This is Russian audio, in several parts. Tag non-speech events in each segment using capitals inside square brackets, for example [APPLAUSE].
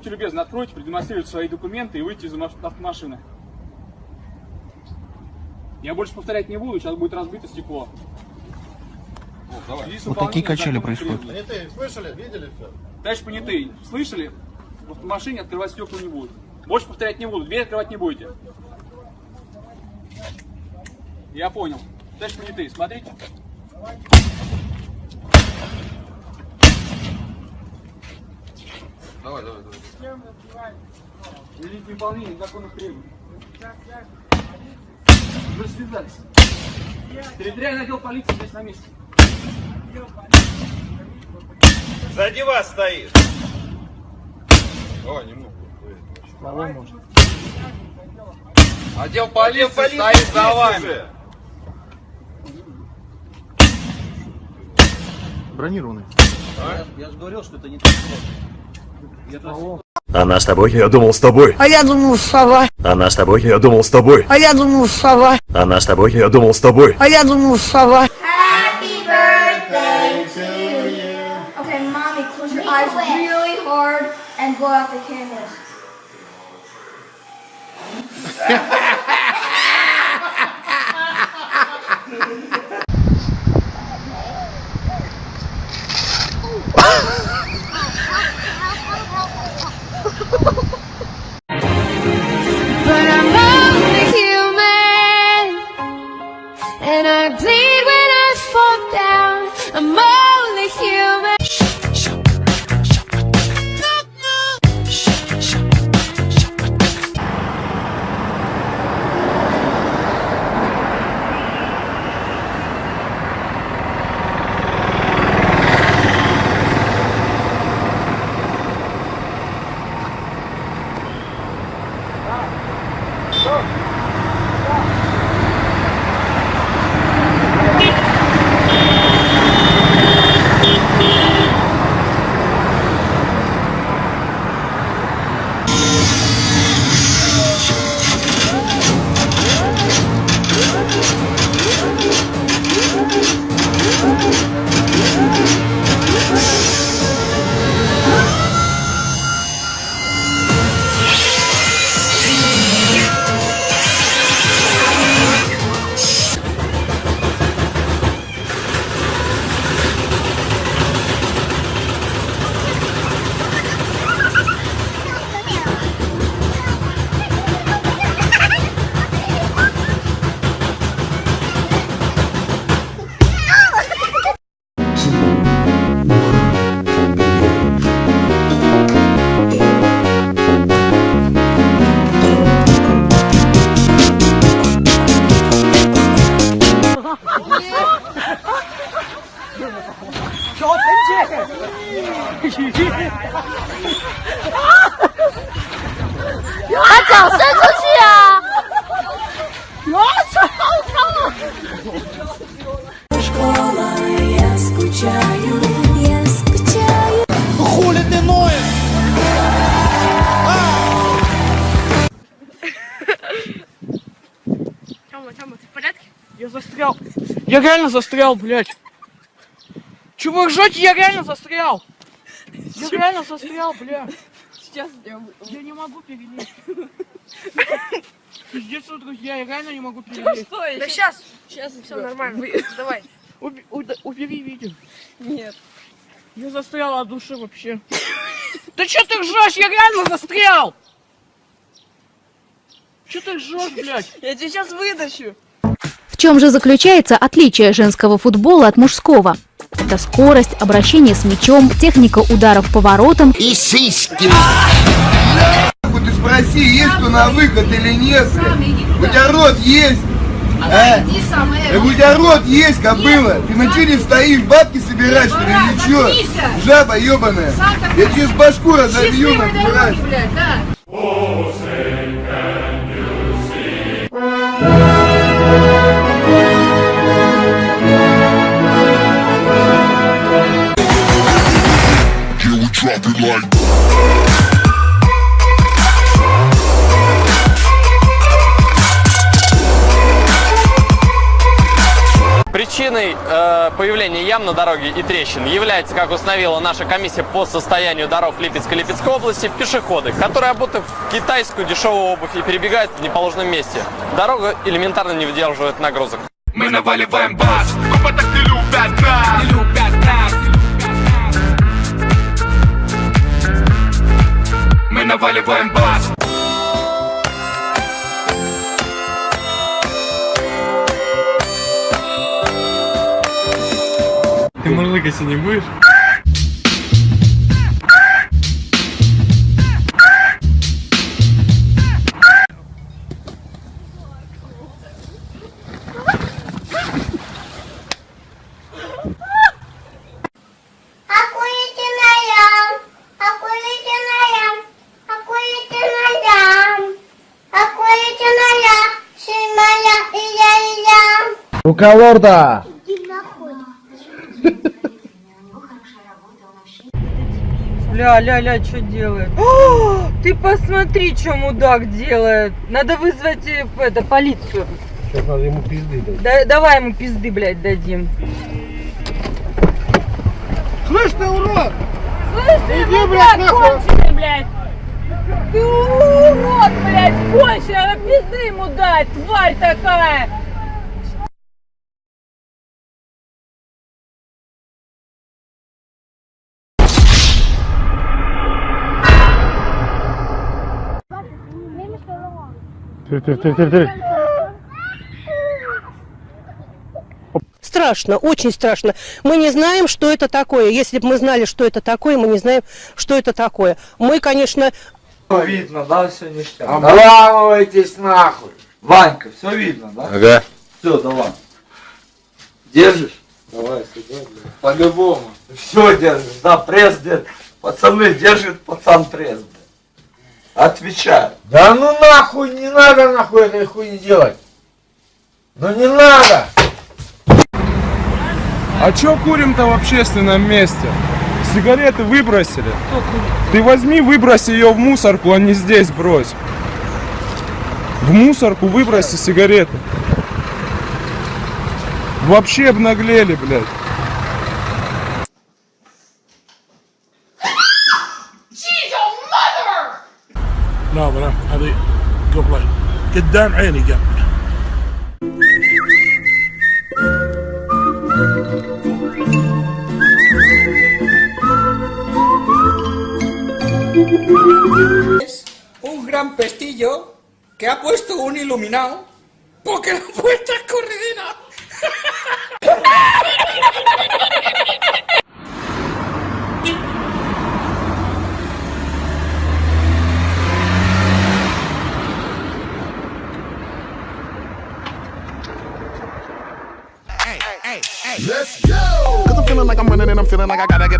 Будьте любезны, откройте, продемонстрируйте свои документы и выйти из маш- автомашины. Я больше повторять не буду, сейчас будет разбито стекло. Вот такие качели происходят. Понятые, слышали, видели все? Товарищ понятый, слышали? В автомашине открывать стекла не будут. Больше повторять не буду, дверь открывать не будете. Я понял. Товарищ понятый, смотрите. Давай, давай, давай. Великое выполнение законных требований. Вы связались. Территориальный отдел полиции здесь на месте. Сзади вас стоит. Давай, немного. Отдел полиции стоит за вами. Бронированный. Она с тобой, я думал с тобой. А я думал, сова. Она с тобой, я думал с тобой. А я думал, сова. Она с тобой, я думал с тобой. А я думал, сова. Happy birthday to you. Okay, mommy, close your eyes really hard and blow out the candles. [LAUGHS] Школа, я скучаю, я скучаю. Хули ты ноешь? Тёма, Тёма, ты в порядке? Я застрял. Я реально застрял, блядь. Чего вы ржете? Я реально застрял. Я реально застрял, блядь. Сейчас я... Я не могу перелезть. Пиздец, друзья, я реально не могу перелезть. Да сейчас, сейчас все нормально. [LAUGHS] Давай. Убери видео. Нет. Я застрял от души вообще. Да что ты ржешь? Я реально застрял! Что ты ржешь, блядь? Я тебе сейчас вытащу. чем же заключается отличие женского футбола от мужского? Это скорость, обращение с мячом, техника ударов по воротам И сиськи. Ты спроси, есть кто на выход или нет. У тебя рот есть? А? Э, У тебя рот есть, кобыла? Ты на чили стоишь, бабки собираешь, что ли, или чё? Жаба ебаная. Я тебе с башку разобью, нахуй. Причиной э, появления ям на дороге и трещин является, как установила наша комиссия по состоянию дорог Липецкой и Липецкой области, пешеходы, которые, обутых в китайскую дешевую обувь и перебегают в неположенном месте. Дорога элементарно не выдерживает нагрузок. Мы наваливаем бас. Так не любят нас. Не любят наваливаем бас. Ты мурлыкать не будешь? Я. Рука лорда! Ля, ля, ля, что делает? О, ты посмотри, что мудак делает. Надо вызвать э, это, полицию. Сейчас надо ему пизды дать. Да, давай ему пизды, блядь, дадим. Слышь ты, урод! Слышь, ты, Иди, мудак, блядь, нахуй! конченый, блядь! Ты урод, блядь, конченый, надо пизды ему дать, тварь такая! Страшно, очень страшно. Мы не знаем, что это такое. Если бы мы знали, что это такое, мы не знаем, что это такое. Мы, конечно, Видно, да, все ништяк. Обламывайтесь нахуй. Ванька, все видно, да? Ага. Все, давай. Держишь? Давай, сюда, По-любому. Все держишь, да, пресс держит. Пацаны, держит пацан пресс, блядь. Отвечаю. Да ну нахуй, не надо нахуй этой хуйни делать. Ну не надо! А чё курим-то в общественном месте? Сигареты выбросили. Ты возьми, выбрось ее в мусорку, а не здесь брось. В мусорку выброси сигареты. Вообще обнаглели, блядь. قبل قدام عيني قبل Un gran pestillo que ha puesto un iluminado porque la puerta es corredera. [LAUGHS]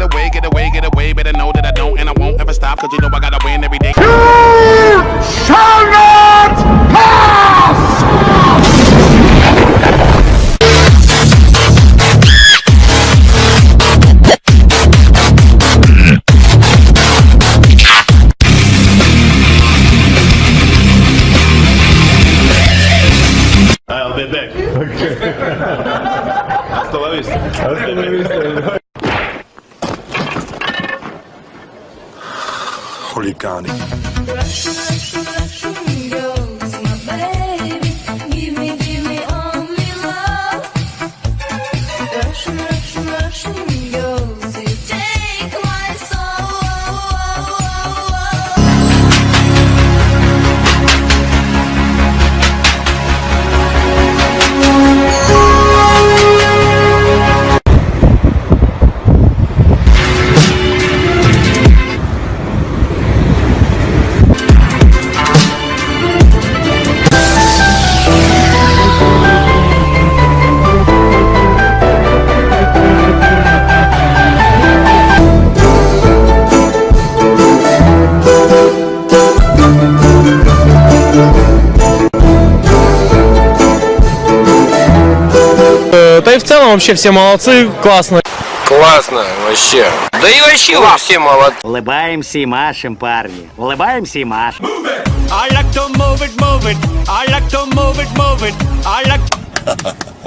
get away, get away, get away. Better know that I don't and I won't ever stop. Cause you know I gotta win every day. You shall not pass! I'll be back. [LAUGHS] Hasta la vista. Hasta la vista. Хулиганы. Вообще все молодцы, классно. Классно, вообще. Да и вообще вы все молодцы. Улыбаемся и машем, парни. Улыбаемся и машем. I like to move it, move it. I like to move it, move it. I like.